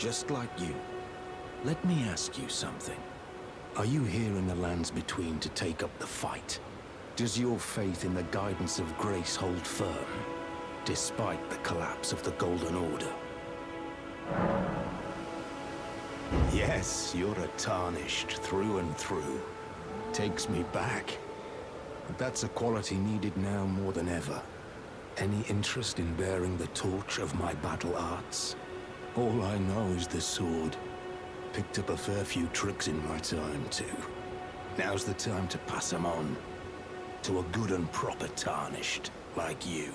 just like you. Let me ask you something. Are you here in the lands between to take up the fight? Does your faith in the guidance of grace hold firm, despite the collapse of the Golden Order? Yes, you're a tarnished through and through. Takes me back. But that's a quality needed now more than ever. Any interest in bearing the torch of my battle arts? All I know is the sword. Picked up a fair few tricks in my time, too. Now's the time to pass them on. To a good and proper tarnished, like you.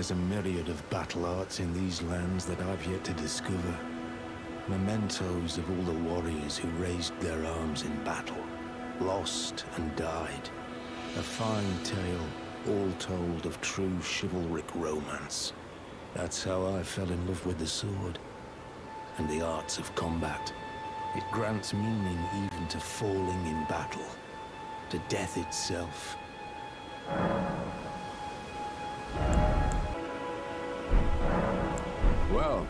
There's a myriad of battle arts in these lands that I've yet to discover. Mementos of all the warriors who raised their arms in battle, lost and died. A fine tale, all told of true chivalric romance. That's how I fell in love with the sword and the arts of combat. It grants meaning even to falling in battle, to death itself. Well,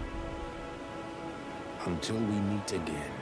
until we meet again.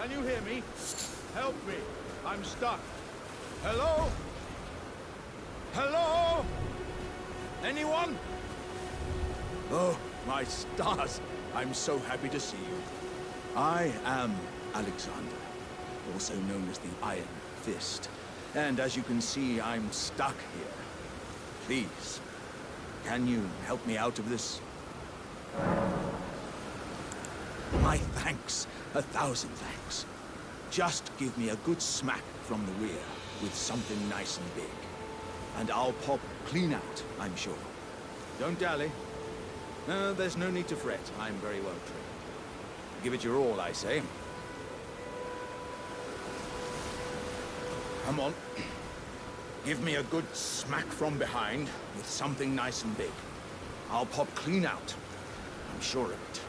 Can you hear me? Help me. I'm stuck. Hello? Hello? Anyone? Oh, my stars. I'm so happy to see you. I am Alexander, also known as the Iron Fist. And as you can see, I'm stuck here. Please, can you help me out of this? My thanks. A thousand thanks. Just give me a good smack from the rear with something nice and big. And I'll pop clean out, I'm sure. Don't dally. There's no need to fret. I'm very well trained. Give it your all, I say. Come on. Give me a good smack from behind with something nice and big. I'll pop clean out. I'm sure of it.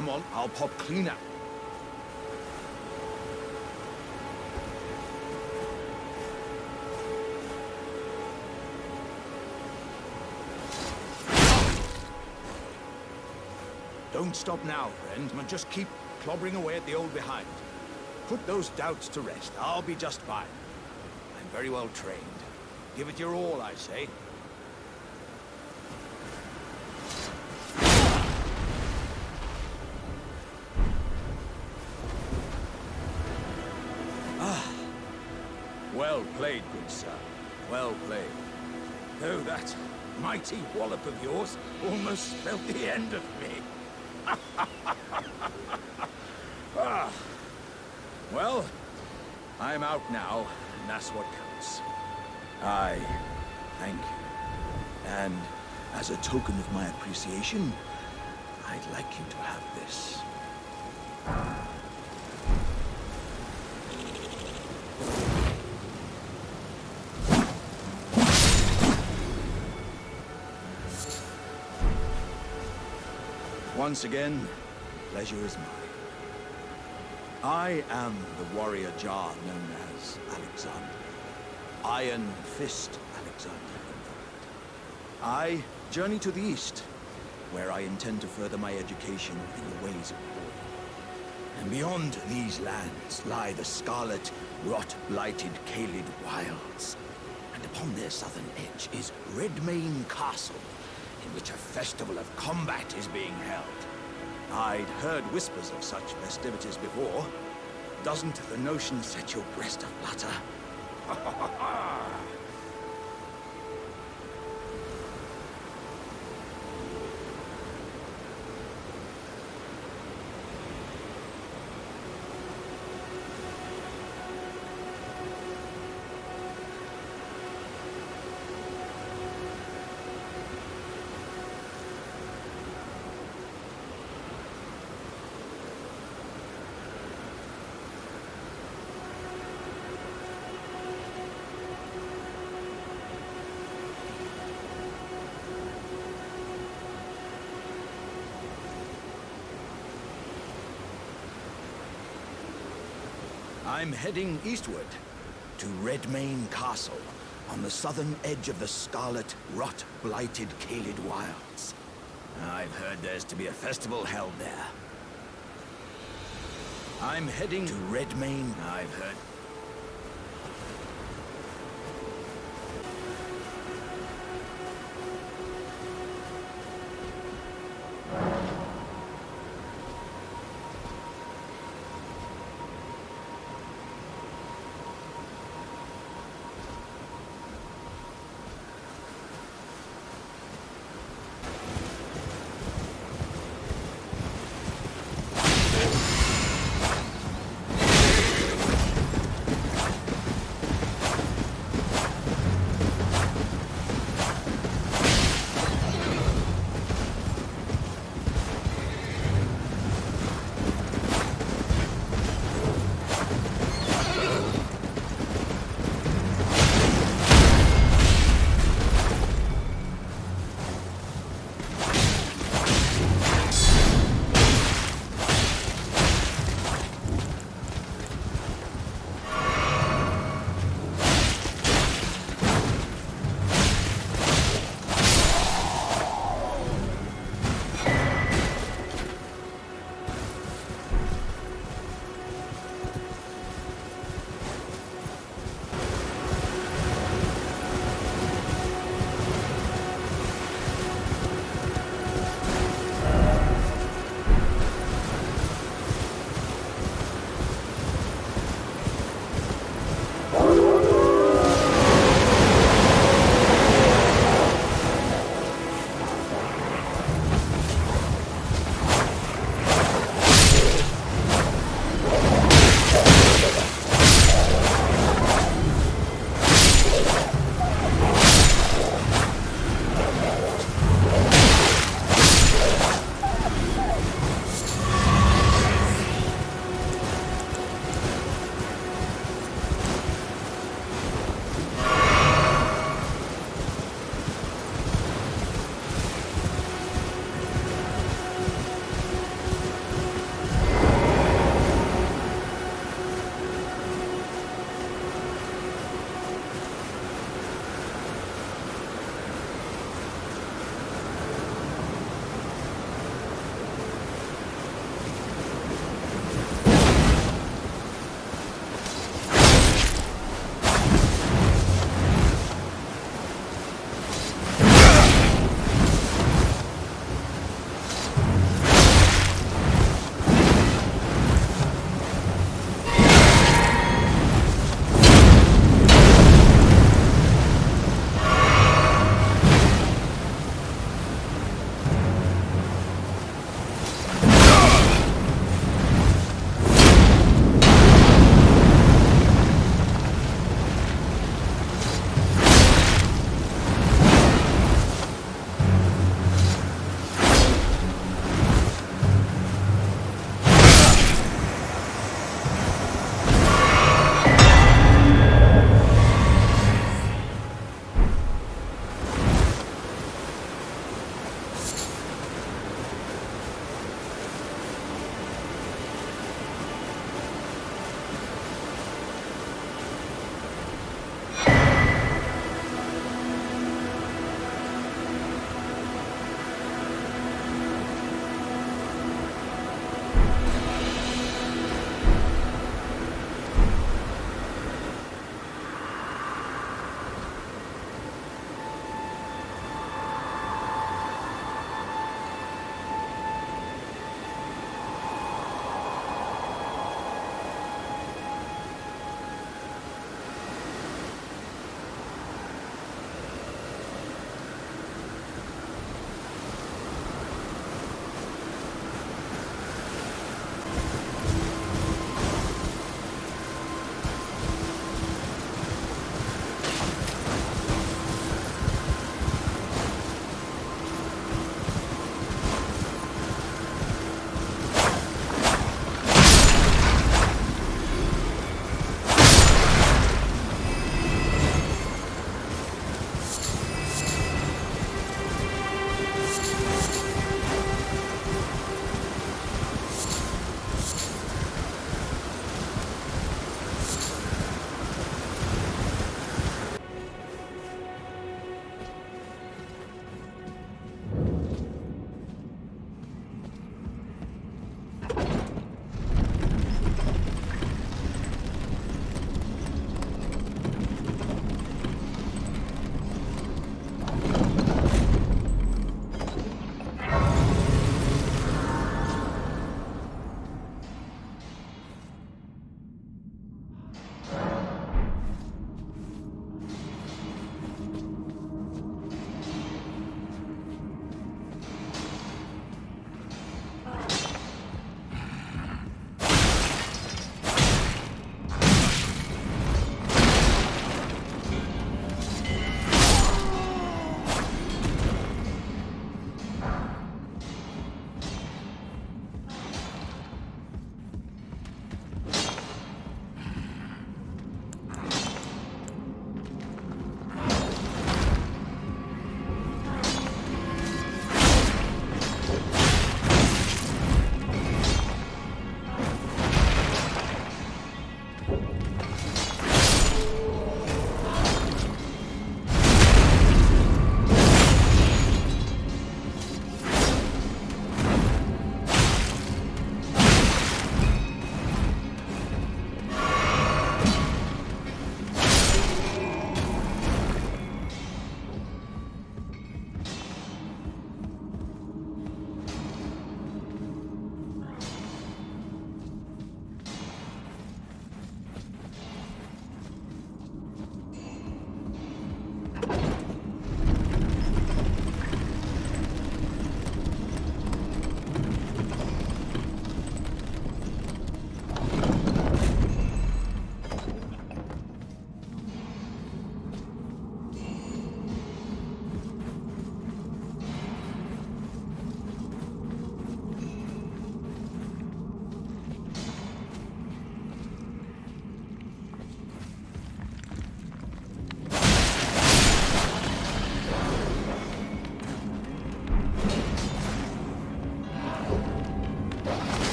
Come on, I'll pop clean out. Don't stop now, friend, but just keep clobbering away at the old behind. Put those doubts to rest. I'll be just fine. I'm very well trained. Give it your all, I say. Played, good sir. Well played. Though that mighty wallop of yours almost spelled the end of me. ah. Well, I'm out now, and that's what counts. I thank you. And as a token of my appreciation, I'd like you to have this. Once again, pleasure is mine. I am the warrior Jar known as Alexander. Iron Fist Alexander. I journey to the east, where I intend to further my education in the ways of war. And beyond these lands lie the scarlet, rot-blighted Caelid Wilds. And upon their southern edge is Redmane Castle, in which a festival of combat is being held. I'd heard whispers of such festivities before. Doesn't the notion set your breast aflutter? I'm heading eastward to Redmane Castle on the southern edge of the scarlet, rot-blighted Caelid Wilds. I've heard there's to be a festival held there. I'm heading to Redmane. I've heard.